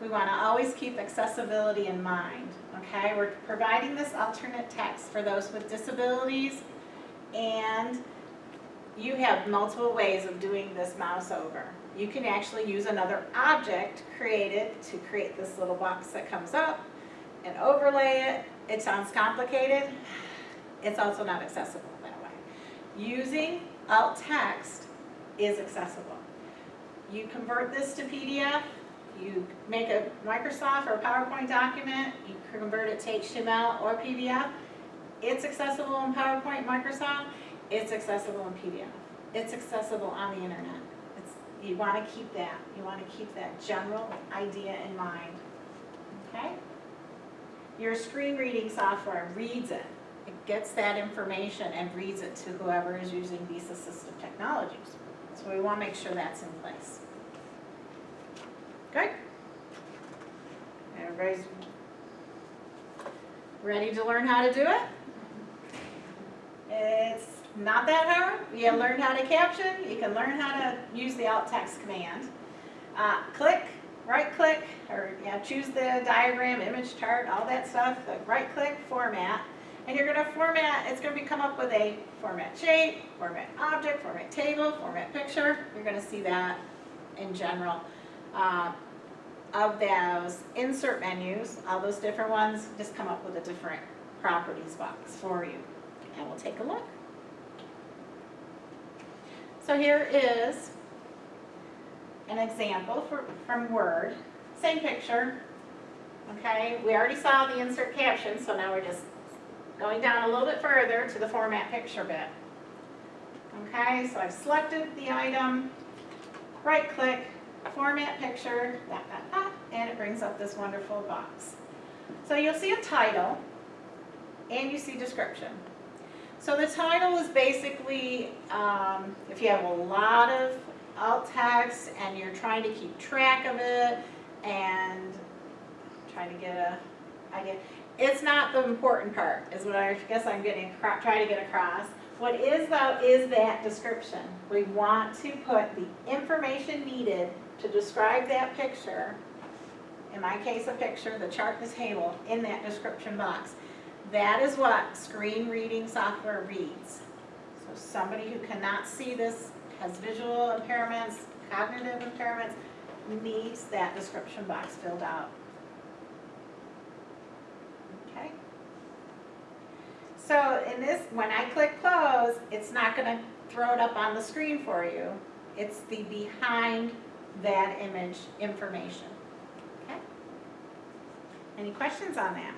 we want to always keep accessibility in mind, okay? We're providing this alternate text for those with disabilities, and you have multiple ways of doing this mouse over. You can actually use another object created to create this little box that comes up and overlay it. It sounds complicated. It's also not accessible that way. Using alt text is accessible. You convert this to PDF, you make a Microsoft or PowerPoint document, you convert it to HTML or PDF. It's accessible in PowerPoint, Microsoft, it's accessible in PDF. It's accessible on the internet. It's, you want to keep that, you want to keep that general idea in mind, okay? Your screen reading software reads it. It gets that information and reads it to whoever is using these assistive technologies. So we want to make sure that's in place. Good? Everybody's ready to learn how to do it? It's not that hard. You can learn how to caption, you can learn how to use the alt text command. Uh, click, right click, or yeah, choose the diagram, image chart, all that stuff, the right click, format. And you're gonna format, it's gonna be come up with a format shape, format object, format table, format picture. You're gonna see that in general. Uh, of those insert menus, all those different ones, just come up with a different properties box for you. And we'll take a look. So here is an example for, from Word. Same picture. Okay, we already saw the insert caption, so now we're just going down a little bit further to the format picture bit. Okay, so I've selected the item, right click, format picture, and it brings up this wonderful box. So you'll see a title and you see description. So the title is basically, um, if you have a lot of alt text and you're trying to keep track of it and trying to get a idea. It's not the important part, is what I guess I'm getting, trying to get across. What is though, is that description. We want to put the information needed to describe that picture, in my case a picture, the chart, the table, in that description box. That is what screen reading software reads. So somebody who cannot see this, has visual impairments, cognitive impairments, needs that description box filled out. Okay? So in this, when I click close, it's not going to throw it up on the screen for you. It's the behind that image information. Okay? Any questions on that?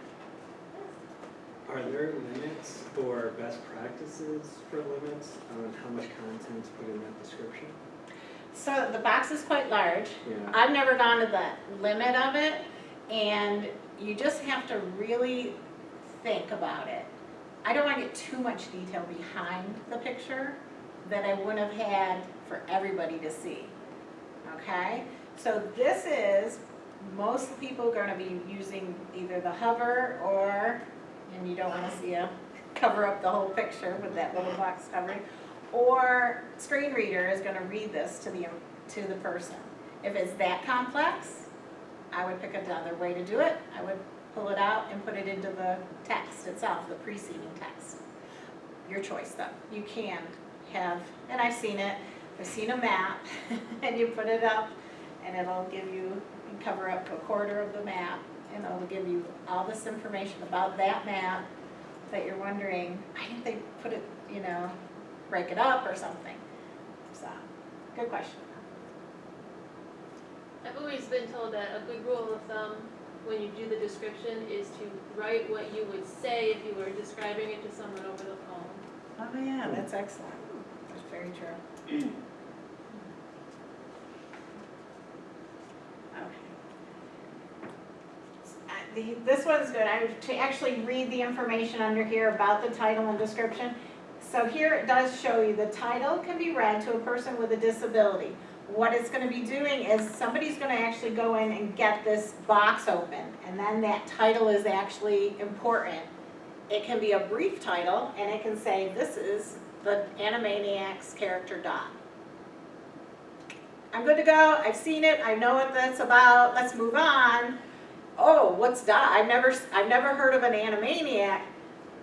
Are there limits or best practices for limits on how much content to put in that description? So the box is quite large. Yeah. I've never gone to the limit of it, and you just have to really think about it. I don't want to get too much detail behind the picture that I wouldn't have had for everybody to see. Okay? So this is, most people are going to be using either the hover or, and you don't want to see a, cover up the whole picture with that little box covering, or screen reader is going to read this to the, to the person. If it's that complex, I would pick another way to do it. I would pull it out and put it into the text itself, the preceding text. Your choice though. You can have, and I've seen it, I've seen a map and you put it up and it'll give you, and cover up a quarter of the map and it'll give you all this information about that map that you're wondering, why didn't they put it, you know, break it up or something? So, good question. I've always been told that a good rule of thumb when you do the description is to write what you would say if you were describing it to someone over the phone. Oh yeah, that's excellent. That's very true. Okay. Uh, the- This one's good. I to actually read the information under here about the title and description. So here it does show you the title can be read to a person with a disability. What it's gonna be doing is somebody's gonna actually go in and get this box open and then that title is actually important. It can be a brief title and it can say, this is the Animaniacs character Dot. I'm good to go, I've seen it, I know what that's about, let's move on. Oh, what's that? I've never, I've never heard of an Animaniac.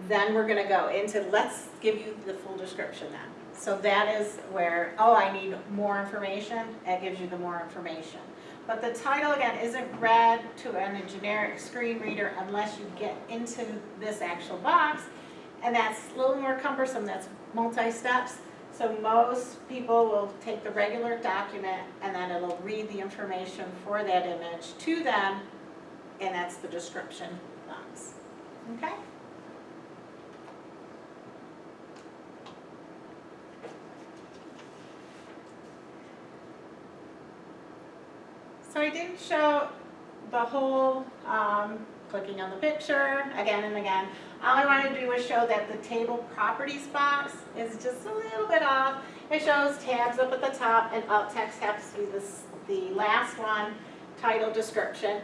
Then we're gonna go into, let's give you the full description then. So that is where, oh, I need more information, It gives you the more information. But the title again isn't read to in a generic screen reader unless you get into this actual box. And that's a little more cumbersome, that's multi-steps. So most people will take the regular document and then it'll read the information for that image to them, and that's the description box. Okay? So I didn't show the whole, um, clicking on the picture again and again. All I wanted to do was show that the table properties box is just a little bit off. It shows tabs up at the top and alt text happens to be this, the last one, title, description.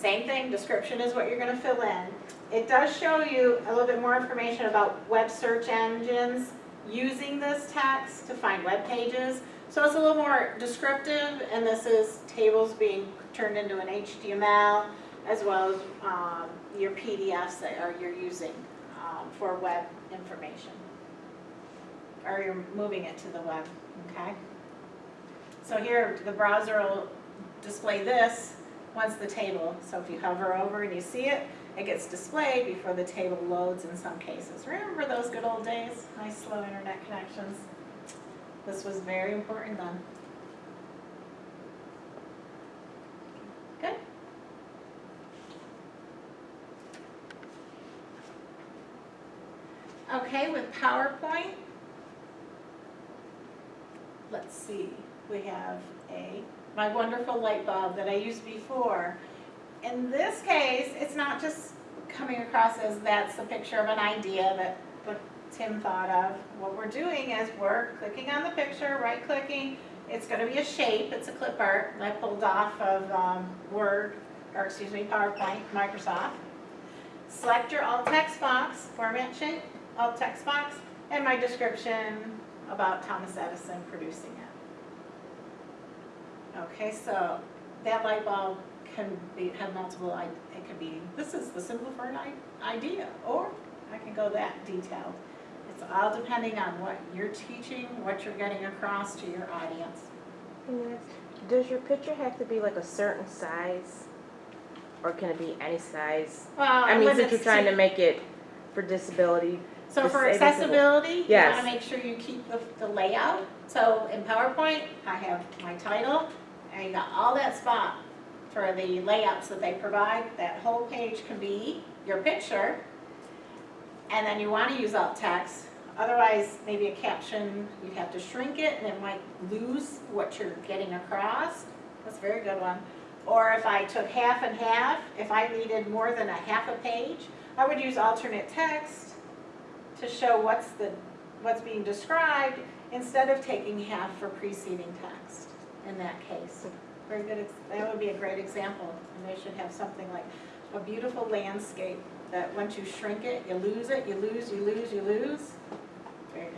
Same thing, description is what you're gonna fill in. It does show you a little bit more information about web search engines using this text to find web pages. So it's a little more descriptive, and this is tables being turned into an HTML, as well as um, your PDFs that are, you're using um, for web information. Or you're moving it to the web, okay? So here, the browser will display this once the table, so if you hover over and you see it, it gets displayed before the table loads in some cases. Remember those good old days? Nice slow internet connections. This was very important then. Good. Okay, with PowerPoint, let's see, we have a, my wonderful light bulb that I used before. In this case, it's not just coming across as that's a picture of an idea that Tim thought of. What we're doing is we're clicking on the picture, right-clicking, it's gonna be a shape, it's a clip art, that I pulled off of um, Word, or excuse me, PowerPoint, Microsoft. Select your alt text box, format shape, alt text box, and my description about Thomas Edison producing it. Okay, so that light bulb can be, have multiple, it could be, this is the symbol for an idea, or I can go that detailed. It's all depending on what you're teaching, what you're getting across to your audience. Yes. Does your picture have to be like a certain size? Or can it be any size? Well, I mean, since you're trying to to- make it for disability, So for accessibility, you Yes. wanna make sure you keep the, the layout. So in PowerPoint, I have my title, and you got all that spot for the layouts that they provide. That whole page can be your picture, and then you wanna use alt text. Otherwise, maybe a caption, you'd have to shrink it, and it might lose what you're getting across. That's a very good one. Or if I took half and half, if I needed more than a half a page, I would use alternate text to show what's the, what's being described instead of taking half for preceding text in that case. Very good, that would be a great example, and they should have something like a beautiful landscape that once you shrink it, you lose it, you lose, you lose, you lose. Very good.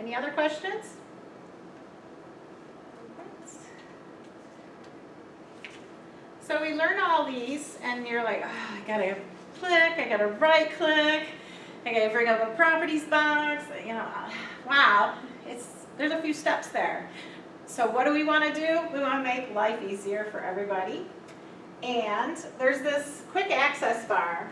Any other questions? So we learn all these and you're like, oh, I gotta click, I gotta right click, I gotta bring up a properties box, you know, ah, wow, it's, there's a few steps there. So what do we wanna do? We wanna make life easier for everybody. And there's this quick access bar.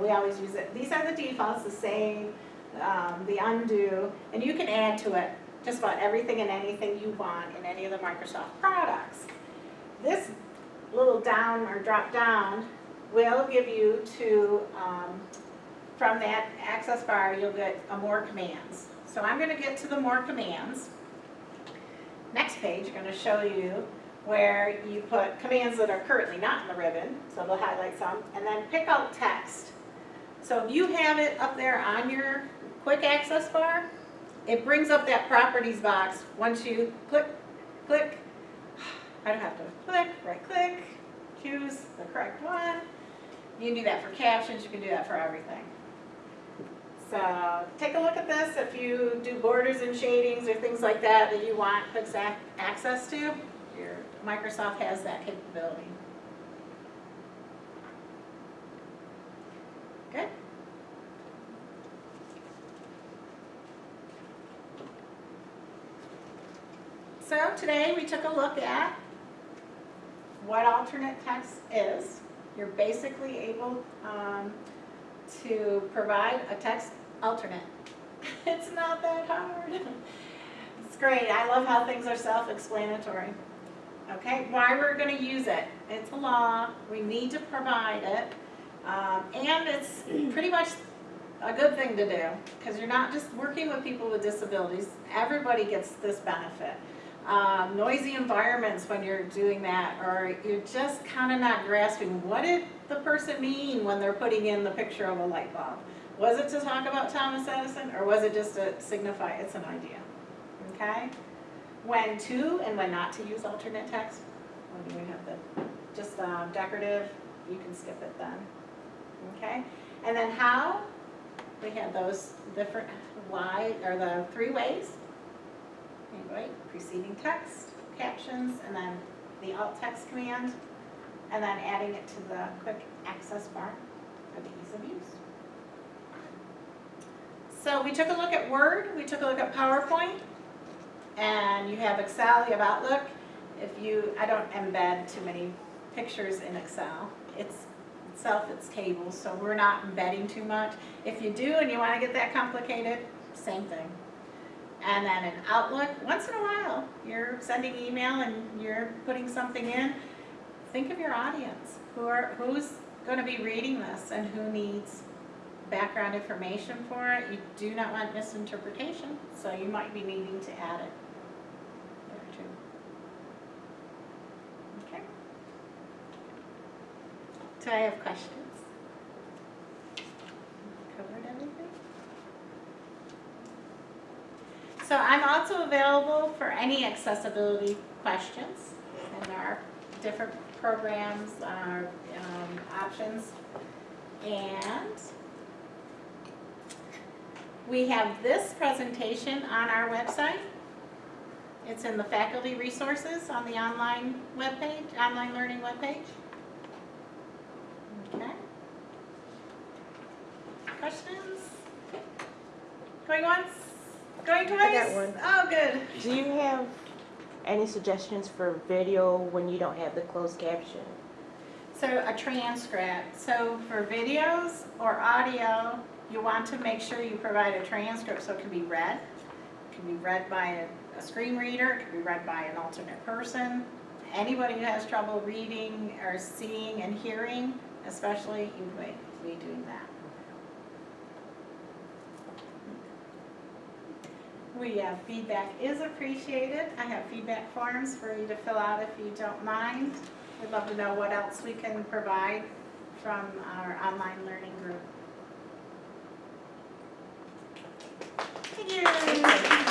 We always use it. These are the defaults, the save, um, the undo, and you can add to it just about everything and anything you want in any of the Microsoft products. This little down or drop down will give you to, um, from that access bar, you'll get more commands. So I'm gonna get to the more commands. Next page, I'm gonna show you where you put commands that are currently not in the ribbon, so they'll highlight some, and then pick alt text. So if you have it up there on your quick access bar, it brings up that properties box. Once you click, click, I don't have to click, right click, choose the correct one. You can do that for captions, you can do that for everything. So take a look at this. If you do borders and shadings or things like that that you want ac- access to, your Microsoft has that capability. Good? So today we took a look at what alternate text is. You're basically able um, to provide a text alternate. It's not that hard. It's great. I love how things are self-explanatory. Okay, why we're gonna use it. It's a law. We need to provide it. Um, and it's pretty much a good thing to do, because you're not just working with people with disabilities. Everybody gets this benefit. Um, noisy environments when you're doing that, or you're just kind of not grasping, what did the person mean when they're putting in the picture of a light bulb? Was it to talk about Thomas Edison, or was it just to signify it's an idea? Okay? When to and when not to use alternate text, when do we have the, just um, decorative, you can skip it then. Okay? And then how, we have those different, why, or the three ways. Right, preceding text, captions, and then the alt text command, and then adding it to the quick access bar for the ease of use. So we took a look at Word, we took a look at PowerPoint, and you have Excel, you have Outlook. If you, I don't embed too many pictures in Excel. It's itself, it's tables, so we're not embedding too much. If you do and you want to get that complicated, same thing. And then in Outlook, once in a while, you're sending email and you're putting something in, think of your audience. Who are, who's gonna be reading this and who needs background information for it? You do not want misinterpretation, so you might be needing to add it there too. Okay? Do I have questions? Covered everything? So I'm also available for any accessibility questions, and there are different programs, uh, um, options. And we have this presentation on our website. It's in the faculty resources on the online webpage, online learning webpage. Okay. Questions? Going once? Going twice? I got one. Oh, good. Do you have any suggestions for video when you don't have the closed caption? So a transcript, so for videos or audio, you want to make sure you provide a transcript so it can be read. It can be read by a, a screen reader, it can be read by an alternate person. Anybody who has trouble reading or seeing and hearing, especially, you may be doing that. We have feedback is appreciated. I have feedback forms for you to fill out if you don't mind. We'd love to know what else we can provide from our online learning group. Thank you.